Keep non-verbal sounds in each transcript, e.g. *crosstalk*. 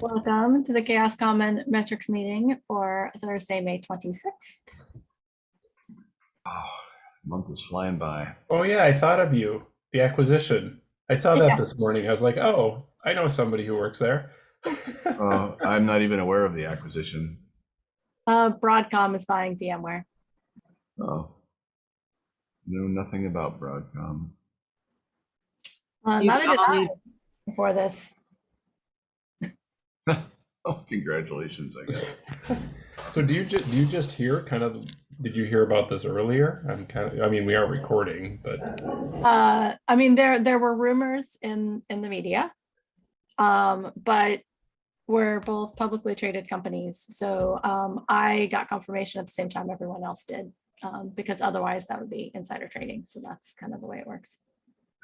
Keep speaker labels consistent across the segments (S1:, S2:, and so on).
S1: Welcome to the CHAOSS Common Metrics meeting for Thursday, May 26th.
S2: Oh, month is flying by.
S3: Oh yeah, I thought of you. The acquisition. I saw that
S1: Yeah.
S3: this morning. I was like, oh, I know somebody who works there. *laughs*
S2: Oh, I'm not even aware of the acquisition.
S1: Uh, Broadcom is buying VMware.
S2: Oh. Know nothing about Broadcom.
S1: Uh,
S4: You
S1: neither did
S4: all
S1: I before this. *laughs*
S2: Oh, congratulations, I guess. *laughs*
S3: So do you just do you just hear kind of did you hear about this earlier? I'm kind of I mean we are recording, but
S1: Uh, I mean, there, there were rumors in, in the media. Um, but we're both publicly traded companies. So, um, I got confirmation at the same time everyone else did. Um, because otherwise that would be insider trading. So that's kind of the way it works.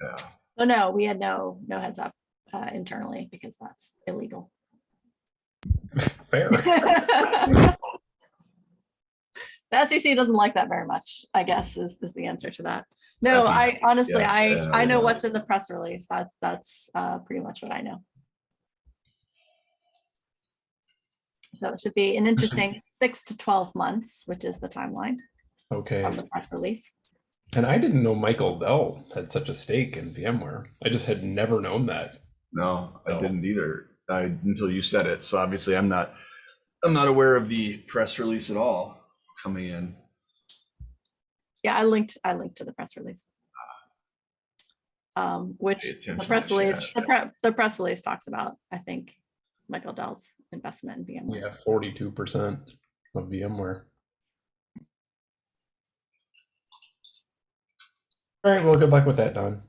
S2: Yeah.
S1: Oh, no, we had no, no heads up, uh, internally because that's illegal.
S3: Fair. *laughs*
S1: The SEC doesn't like that very much, I guess, is, is the answer to that. No,
S2: I
S1: I honestly,
S2: yes,
S1: I,
S2: yeah,
S1: I
S2: I
S1: know
S2: know.
S1: what's in the press release. That's, that's, uh, pretty much what I know. So it should be an interesting *laughs* six to 12 months, which is the timeline
S3: Okay.
S1: from the press release.
S3: And I didn't know Michael Dell had such a stake in VMware. I just had never known that.
S2: No, I
S3: No.
S2: didn't either. I, until you said it. So obviously I'm not, I'm not aware of the press release at all coming in.
S1: Yeah, I linked, I linked to the press release. Um, which the press release, the pre, the press release talks about, I think, Michael Dell's investment in VMware.
S3: Yeah, 42% of VMware. All right, well, good luck with that, Dawn.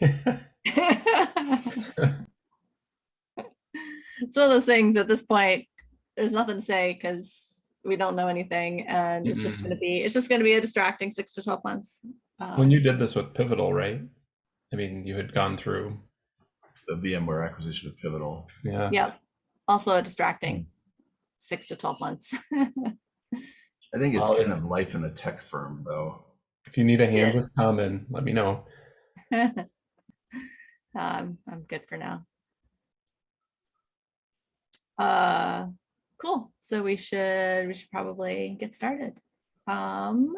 S3: *laughs* *laughs*
S1: It's one of those things at this point, there's nothing to say because we don't know anything and it's just gonna be, it's just gonna be a distracting six to twelve months.
S3: when
S1: Um,
S3: you did this with Pivotal, right? I mean, you had gone through,
S2: The VMware acquisition of Pivotal.
S3: yeah.
S1: Yep, also a distracting six to twelve months. *laughs*
S2: I think it's
S3: Well,
S2: kind of life in a tech firm though.
S3: If you need a hand
S1: Yeah.
S3: with Common, let me know. *laughs*
S1: Um, I'm good for now. Uh, cool. So we should, we should probably get started. Um,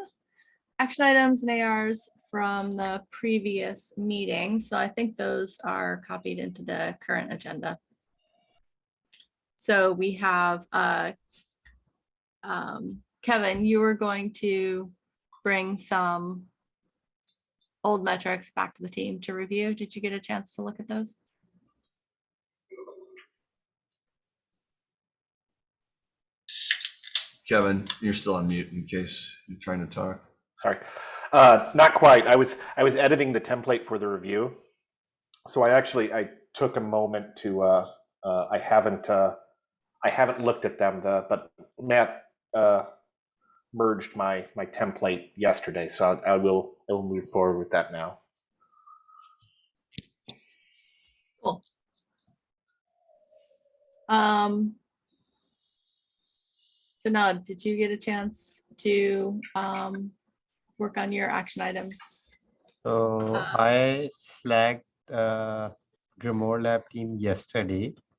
S1: action items and ARs from the previous meeting. So I think those are copied into the current agenda. So we have, uh, um, Kevin, you were going to bring some old metrics back to the team to review. Did you get a chance to look at those?
S2: Kevin, you're still on mute in case you're trying to talk.
S5: Sorry, uh, not quite. I was I was editing the template for the review, so I actually I took a moment to. Uh, uh, I haven't uh, I haven't looked at them. The but Matt uh, merged my my template yesterday, so I, I will I will move forward with that now.
S1: Cool. Um. Vinod, did you get a chance to um work on your action items?
S6: So
S1: Uh,
S6: I slacked uh, Grimoire Lab team yesterday like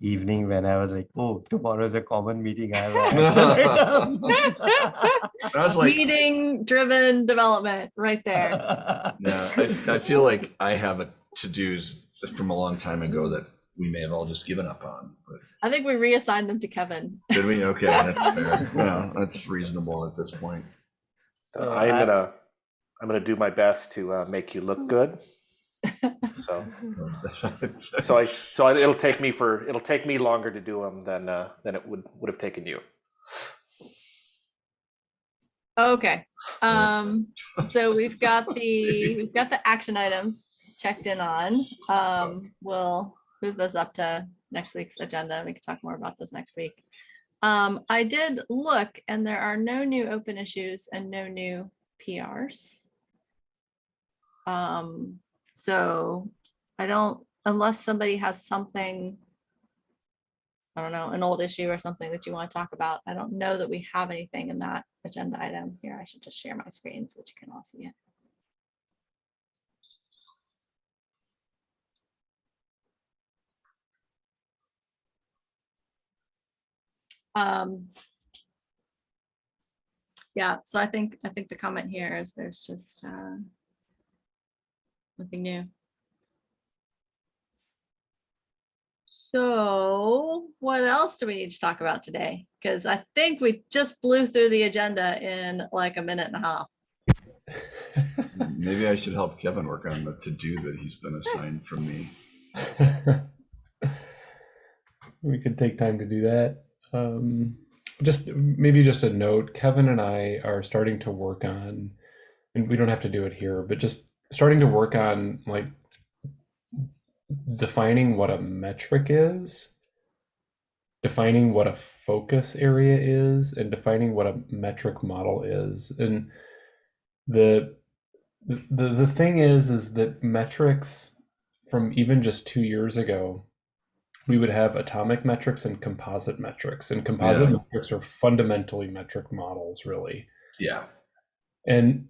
S6: evening when I was like, oh, tomorrow's a common meeting. I have *laughs*
S2: I was like,
S1: Meeting driven development right there.
S6: action." *laughs*
S2: yeah, I, I feel like I have a to-dos from a long time ago that we may have all just given up on, but
S1: I think we reassigned them to Kevin.
S2: did we? Okay, *laughs* that's fair. Well, that's reasonable at this point.
S5: So
S6: So
S5: I'm
S6: I-
S5: gonna I'm gonna do my best to uh, make you look good. So *laughs* so I so I, it'll take me for it'll take me longer to do them than uh, than it would would have taken you.
S1: Okay, um, *laughs* so we've got the, we've got the action items checked in on. Um, we'll move those up to next week's agenda. We can talk more about this next week. Um, I did look and there are no new open issues and no new PRs. Um, so I don't, unless somebody has something, I don't know, an old issue or something that you want to talk about, I don't know that we have anything in that agenda item here. I should just share my screen so that you can all see it. Um, yeah, so I think I think the comment here is there's just uh, nothing new. So what else do we need to talk about today? Because I think we just blew through the agenda in like a minute and a half. *laughs*
S2: Maybe I should help Kevin work on the to-do that he's been assigned from me. *laughs*
S3: we could take time to do that. Um, just maybe just a note Kevin and I are starting to work on, and we don't have to do it here, but just starting to work on like defining what a metric is, defining what a focus area is, and defining what a metric model is. And the the the thing is is that metrics from even just two years ago we would have atomic metrics and composite metrics and composite
S2: Yeah.
S3: metrics are fundamentally metric models really
S2: Yeah.
S3: and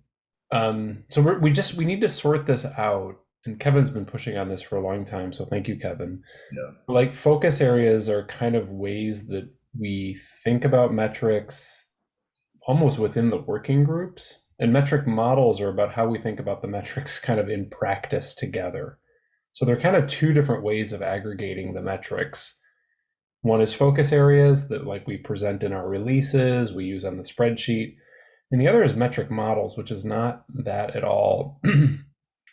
S3: um, so we're, we just we need to sort this out and kevin's been pushing on this for a long time so thank you kevin.
S2: Yeah.
S3: like focus areas are kind of ways that we think about metrics almost within the working groups and metric models are about how we think about the *laughs* metrics kind of in practice together. So they're kind of two different ways of aggregating the metrics. One is focus areas that like we present in our releases we use on the spreadsheet and the other is metric models which is not that at all. *clears throat*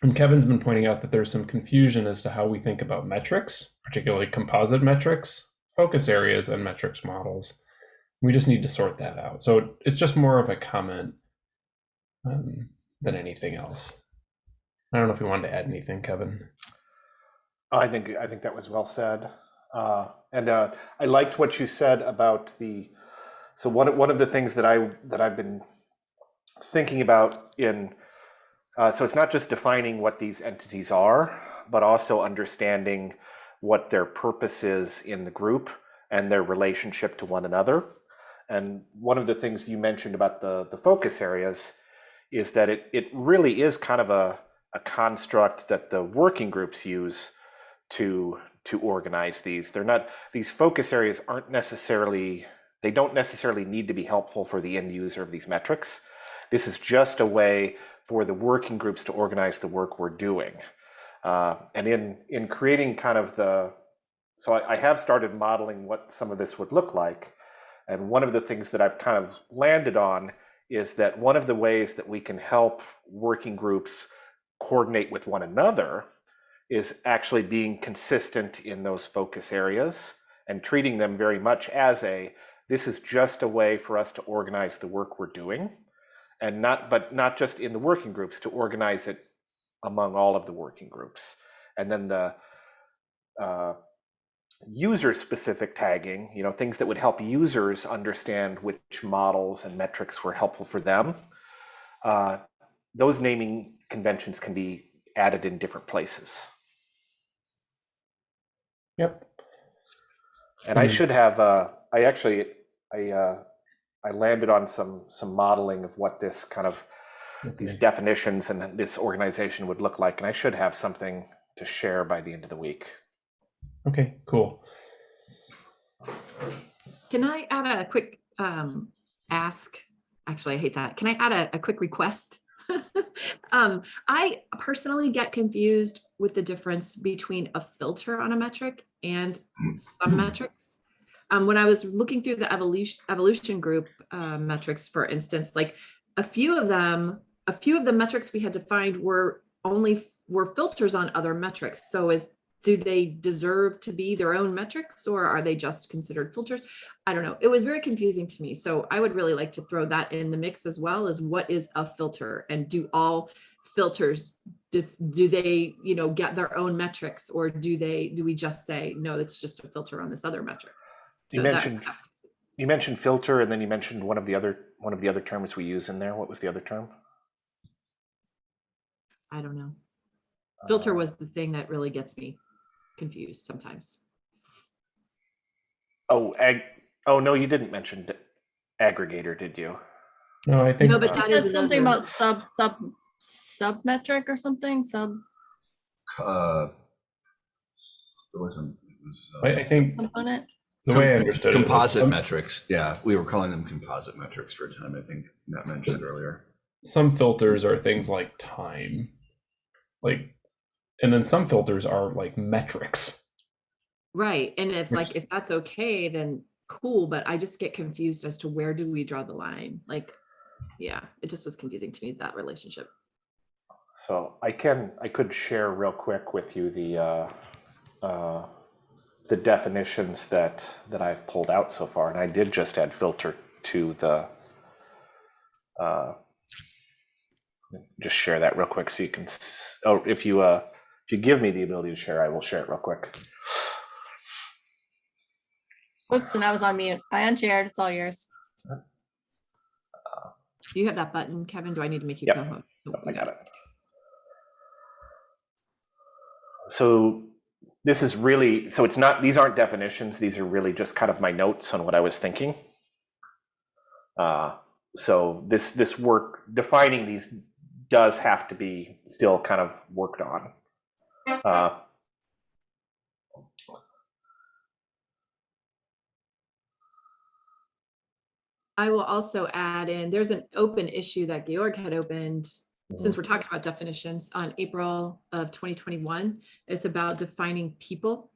S3: And kevin's been pointing out that there's some confusion as to how we think about metrics particularly composite metrics focus areas and metrics models. We just need to sort that out. So it's just more of a comment um, than anything else. I don't know if you wanted to add anything kevin.
S5: I think I think that was well said, uh, and uh, I liked what you said about the. So one one of the things that I that I've been thinking about in, uh, so it's not just defining what these entities are, but also understanding what their purpose is in the group and their relationship to one another. And one of the things you mentioned about the the focus areas is that it it really is kind of a a construct that the working groups use to to organize these they're not these focus areas aren't necessarily they don't necessarily need to be helpful for the end user of these metrics this is just a way for the working groups to organize the work we're doing. Uh, and in in creating kind of the so I, I have started modeling what some of this would look like. And one of the things that i've kind of landed on is that one of the ways that we can help working groups coordinate with one another is actually being consistent in those focus areas and treating them very much as a this is just a way for us to organize the work we're doing and not but not just in the working groups to organize it among all of the working groups. And then the uh, user specific tagging you know things that would help users understand which models and metrics were helpful for them. Uh, those naming conventions can be added in different places.
S3: Yep.
S5: And I
S3: Hmm.
S5: should have, uh, I actually, I, uh, I landed on some, some modeling of what this kind of, these definitions and this organization would look like. And I should have something to share by the end of the week.
S3: okay cool
S4: Can I add a quick um, ask? Actually, I hate that. Can I add a, a quick request? *laughs* um, I personally get confused with the difference between a filter on a metric and some *clears throat* metrics. Um, when I was looking through the evolution evolution group uh, metrics, for instance, like a few of them, a few of the metrics we had defined were only were filters on other metrics. So is do they deserve to be their own metrics or are they just considered filters? I don't know. It was very confusing to me. So I would really like to throw that in the mix as well as what is a filter and do all filters dif- do they you know get their own metrics or do they do we just say no it's just a filter on this other metric
S5: You
S4: So that-
S5: mentioned, you mentioned filter and then you mentioned one of the other, one of the other terms we use in there. What was the other term?
S4: i don't know filter
S5: Uh,
S4: was the thing that really gets me confused sometimes
S5: Oh, ag, oh, no, you didn't mention aggregator, did you?
S3: no i think
S4: No, but that is
S1: something about sub, sub, sub metric or something, sub
S2: Uh, it wasn't, it was, uh,
S3: I, I think
S1: component.
S3: The way I understood it.
S2: Composite metrics. Yeah, we were calling them composite metrics for a time. I think Matt mentioned earlier.
S3: some filters are things like time like and then some filters are like metrics
S4: Right, and if
S3: Which-
S4: like, if that's okay, then cool, but I just get confused as to where do we draw the line? Like, yeah, it just was confusing to me, that relationship.
S5: So I can, I could share real quick with you the, uh, uh, the definitions that, that I've pulled out so far, and I did just add filter to the, uh, just share that real quick so you can, oh, if you, uh, if you give me the ability to share, I will share it real quick.
S1: Whoops, and I was on mute. I unchaired. It's all yours.
S4: Do you have that button, Kevin? Do I need to make you
S5: Yep.
S4: co-host? Nope,
S5: I got it. So this is really, so it's not, these aren't definitions, these are really just kind of my notes on what I was thinking. Uh, So this, this work, defining these does have to be still kind of worked on. Uh,
S4: I will also add in, there's an open issue that Georg had opened, since mm-hmm. we're talking about definitions, on April of 2021. It's about defining people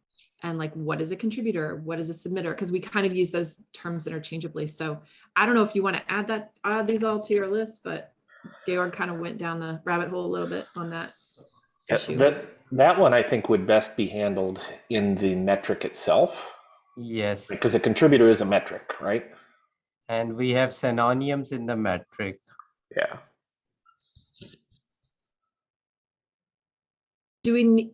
S4: and like, what is a contributor? What is a submitter? Because we kind of use those terms interchangeably. So I don't know if you want to add that, add these all to your list, but Georg kind of went down the rabbit hole a little bit on that
S5: Yeah,
S4: issue.
S5: That, that one I think would best be handled in the metric itself,
S6: Yes,
S5: because a contributor is a metric, right?
S6: and we have synonyms in the metric.
S5: Yeah.
S4: Do we,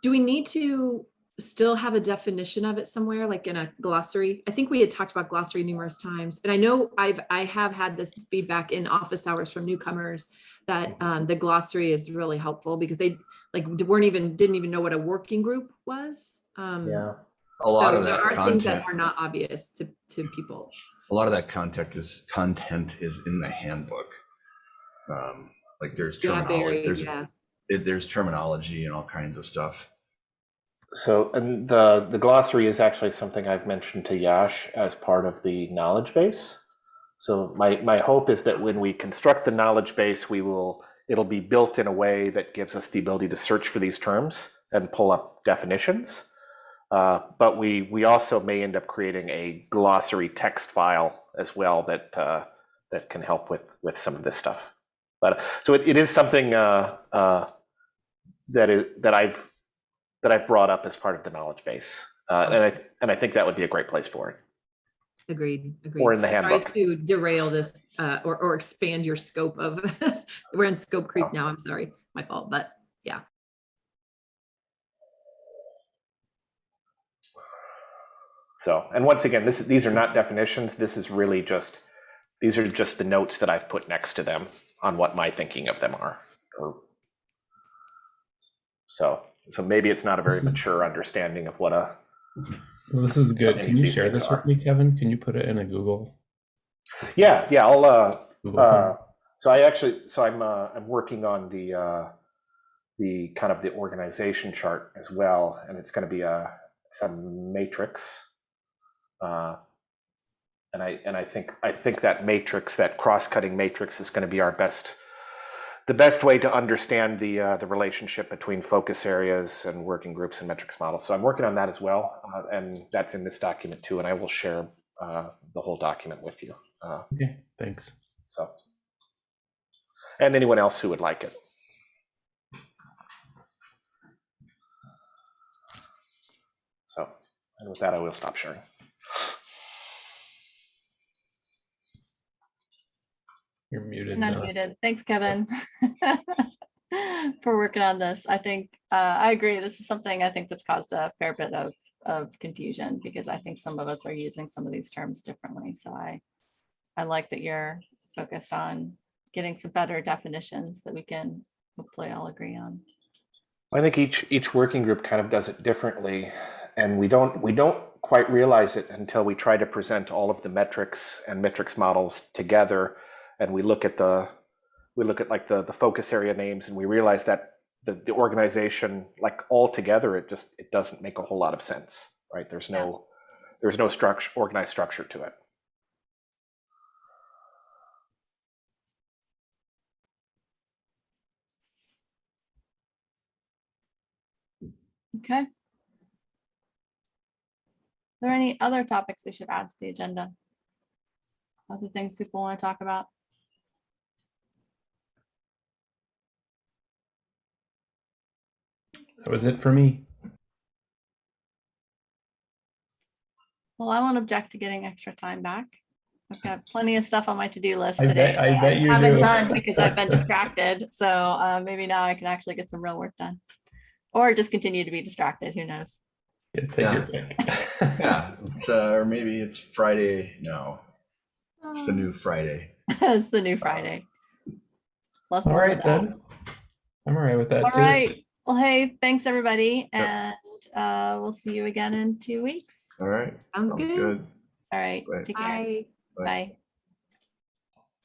S4: do we need to still have a definition of it somewhere, like in a glossary? I think we had talked about glossary numerous times, and I know I've, I have had this feedback in office hours from newcomers that um, the glossary is really helpful because they like weren't even, didn't even know what a working group was. Um,
S5: Yeah.
S2: A lot
S4: so
S2: of
S4: there
S2: that
S4: are things
S2: content,
S4: that are not obvious to, to people.
S2: a lot of that content is content is in the handbook. Um, like there's
S4: Yeah,
S2: terminology,
S4: very,
S2: there's
S4: yeah.
S2: It, there's terminology and all kinds of stuff.
S5: So, and the, the glossary is actually something I've mentioned to Yash as part of the knowledge base. So my, my hope is that when we construct the knowledge base, we will, it'll be built in a way that gives us the ability to search for these terms and pull up definitions. Uh, but we, we also may end up creating a glossary text file as well that, uh, that can help with, with some of this stuff. But, so it, it is something, uh, uh, that is, that I've, that I've brought up as part of the knowledge base. Uh, and I, and I think that would be a great place for it,
S4: Agreed, agreed.
S5: or in the handbook.
S4: to derail this uh, or, or expand your scope of, *laughs* we're in scope creep now. I'm sorry, my fault, but yeah.
S5: So, and once again, this, these are not definitions. This is really just, these are just the notes that I've put next to them on what my thinking of them are. Or- So, so maybe it's not a very mature understanding of what a,
S3: well, this is good can you share this
S5: are.
S3: with me kevin can you put it in a google
S5: yeah, yeah, I'll, uh, Uh, so I actually, so I'm, uh, I'm working on the, uh, the kind of the organization chart as well, and it's going to be a, it's a matrix. Uh, and I, and I think, I think that matrix, that cross-cutting matrix is going to be our best, the best way to understand the, uh, the relationship between focus areas and working groups and metrics models. So I'm working on that as well, uh, and that's in this document too, and I will share, uh, the whole document with you. Uh,
S3: okay thanks
S5: so, and anyone else who would like it. So, and with that, I will stop sharing.
S3: You're muted
S1: And
S3: now.
S1: unmuted. Thanks, Kevin. *laughs* For working on this. I think, uh, I agree. This is something I think that's caused a fair bit of, of confusion because I think some of us are using some of these terms differently. So I, I like that you're focused on getting some better definitions that we can hopefully all agree on.
S5: I think each each working group kind of does it differently, and we don't we don't quite realize it until we try to present all of the metrics and metrics models together, and we look at the we look at like the the focus area names, and we realize that the, the organization like all together it just it doesn't make a whole lot of sense, right? There's no there's no structure, organized structure to it.
S1: Okay. Are there any other topics we should add to the agenda? Other things people want to talk about?
S3: That was it for me.
S1: Well, I won't object to getting extra time back. I've got plenty of stuff on my to-do list
S3: I
S1: today.
S3: bet- I bet you
S1: Haven't
S3: do.
S1: done because I've been *laughs* distracted. So uh, maybe now I can actually get some real work done. Or just continue to be distracted, who knows?
S3: Yeah, take your pick. *laughs*
S2: Yeah, it's, uh, or maybe it's Friday. No, it's the new Friday. *laughs*
S1: It's the new Friday. Plus
S3: All
S1: one
S3: right
S1: for that.
S3: then. I'm all right with that
S1: All
S3: too.
S1: right. Well, hey, thanks everybody. And uh, we'll see you again in two weeks.
S2: All right.
S4: Sounds good.
S2: good.
S1: All right.
S2: Right.
S1: Take care.
S4: I
S2: Bye.
S1: Bye.